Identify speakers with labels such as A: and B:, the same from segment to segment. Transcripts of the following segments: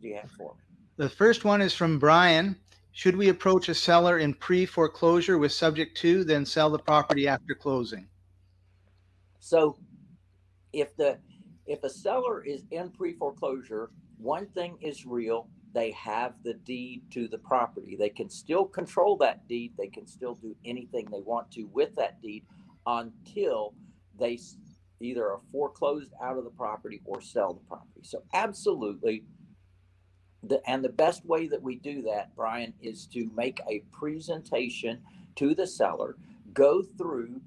A: do you have for me?
B: The first one is from Brian. Should we approach a seller in pre-foreclosure with subject to, then sell the property after closing?
A: So if the if a seller is in pre-foreclosure, one thing is real. They have the deed to the property. They can still control that deed. They can still do anything they want to with that deed until they either are foreclosed out of the property or sell the property. So absolutely the and the best way that we do that, Brian, is to make a presentation to the seller, go through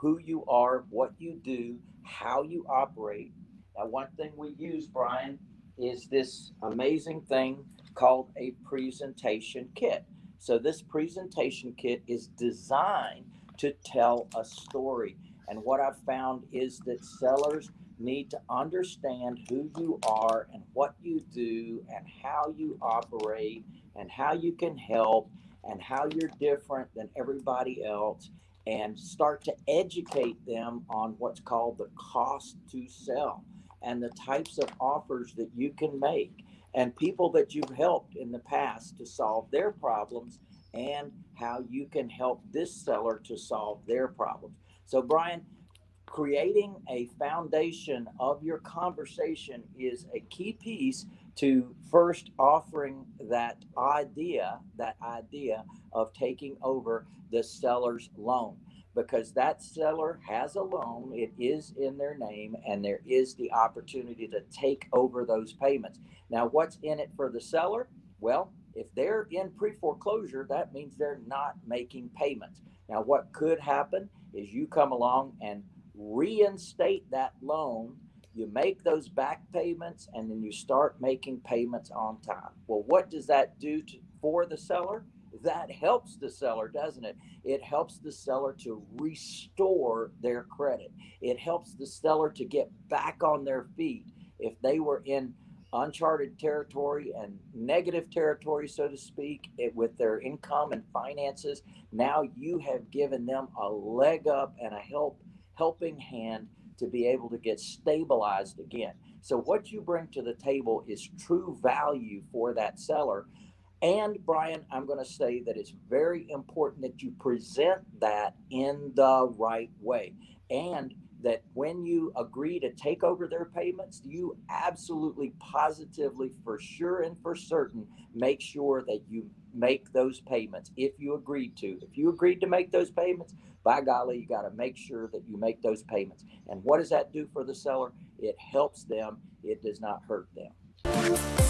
A: who you are, what you do, how you operate. Now, one thing we use, Brian, is this amazing thing called a presentation kit. So, this presentation kit is designed to tell a story. And what I've found is that sellers need to understand who you are and what you do and how you operate and how you can help and how you're different than everybody else and start to educate them on what's called the cost to sell and the types of offers that you can make and people that you've helped in the past to solve their problems and how you can help this seller to solve their problems. So, Brian, creating a foundation of your conversation is a key piece to first offering that idea, that idea of taking over the seller's loan because that seller has a loan, it is in their name, and there is the opportunity to take over those payments. Now, what's in it for the seller? Well, if they're in pre foreclosure, that means they're not making payments. Now, what could happen is you come along and reinstate that loan. You make those back payments and then you start making payments on time. Well, what does that do to, for the seller? That helps the seller, doesn't it? It helps the seller to restore their credit. It helps the seller to get back on their feet. If they were in uncharted territory and negative territory, so to speak, it, with their income and finances, now you have given them a leg up and a help helping hand to be able to get stabilized again. So what you bring to the table is true value for that seller. And Brian, I'm going to say that it's very important that you present that in the right way. And when you agree to take over their payments, you absolutely positively, for sure and for certain, make sure that you make those payments if you agreed to. If you agreed to make those payments, by golly, you got to make sure that you make those payments. And what does that do for the seller? It helps them, it does not hurt them.